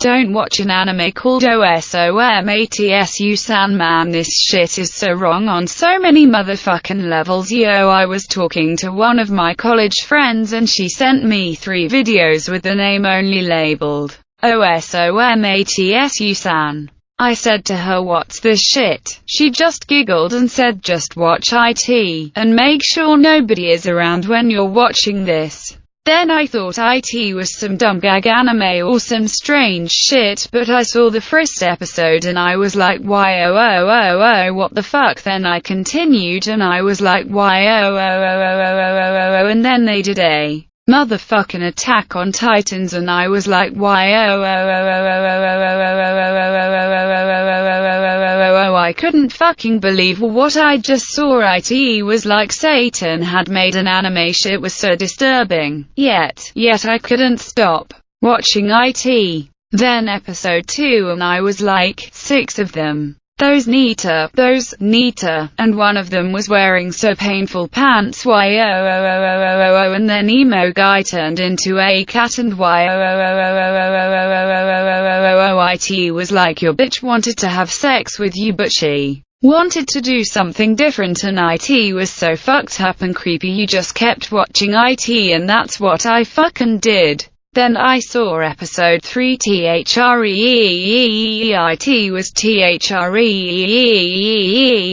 Don't watch an anime called OSOMATSU Sandman. This shit is so wrong on so many motherfucking levels. Yo, I was talking to one of my college friends and she sent me three videos with the name only labeled OSOMATSU San. I said to her what's this shit? She just giggled and said just watch IT, and make sure nobody is around when you're watching this. Then I thought IT was some dumb gag anime or some strange shit, but I saw the first episode and I was like why oh oh oh oh what the fuck then I continued and I was like why oh oh oh oh oh oh oh oh and then they did a motherfucking attack on titans and I was like why oh oh oh oh oh oh I couldn't fucking believe what I just saw. It was like Satan had made an anime shit was so disturbing. Yet, yet I couldn't stop watching it. Then episode 2 and I was like, six of them. Those Nita, those Nita, and one of them was wearing so painful pants why oh oh oh oh oh oh oh and then emo guy turned into a cat and why oh oh oh oh oh oh oh oh oh oh oh it was like your bitch wanted to have sex with you but she wanted to do something different and IT was so fucked up and creepy you just kept watching IT and that's what I fucking did. Then I saw episode 3 THREEEEIT was THREEEE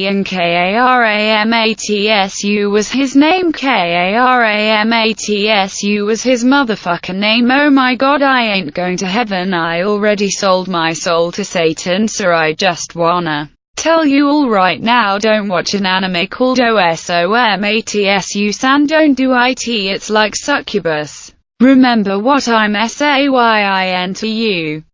and KARAMATSU was his name KARAMATSU was his motherfucker name oh my god I ain't going to heaven I already sold my soul to Satan so I just wanna tell you all right now don't watch an anime called OSOMATSU san don't do IT it's like succubus. Remember what I'm saying to you.